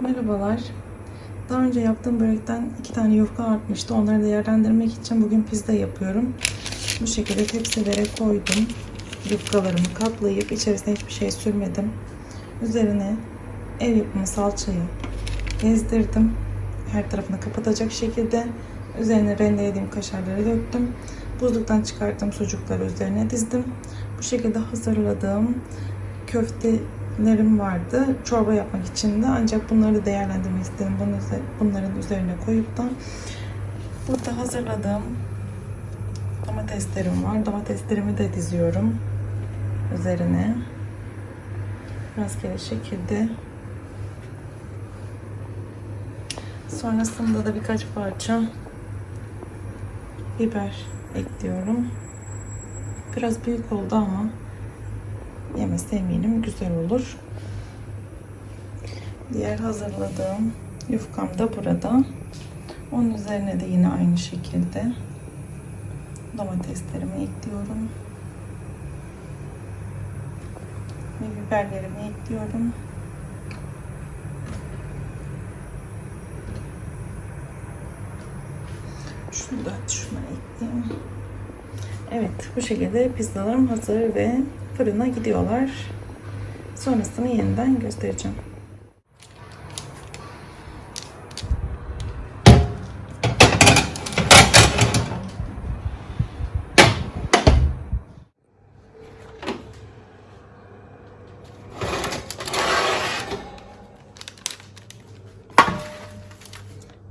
Merhabalar. Daha önce yaptığım börekten iki tane yufka artmıştı. Onları değerlendirmek için bugün pizza yapıyorum. Bu şekilde tepsilere koydum. Yufkalarımı katlayıp içerisine hiçbir şey sürmedim. Üzerine ev yapımı salçayı gezdirdim. Her tarafını kapatacak şekilde. Üzerine rendelediğim kaşarları döktüm. Buzluktan çıkarttığım sucukları üzerine dizdim. Bu şekilde hazırladığım köftelerim vardı. Çorba yapmak için de ancak bunları değerlendirmek istedim. Bunların üzerine koyup da burada hazırladığım domateslerim var. Domateslerimi de diziyorum üzerine. Rastgele şekilde. Sonrasında da birkaç parça biber ekliyorum. Biraz büyük oldu ama yemesi eminim güzel olur. Diğer hazırladığım yufkam da burada. Onun üzerine de yine aynı şekilde domateslerimi ekliyorum. Ve biberlerimi ekliyorum. Şunu da şuna ekleyeyim. Evet bu şekilde pizzalarım hazır ve fırına gidiyorlar. Sonrasını yeniden göstereceğim.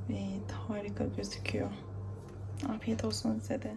Evet harika gözüküyor. Afiyet olsun size de.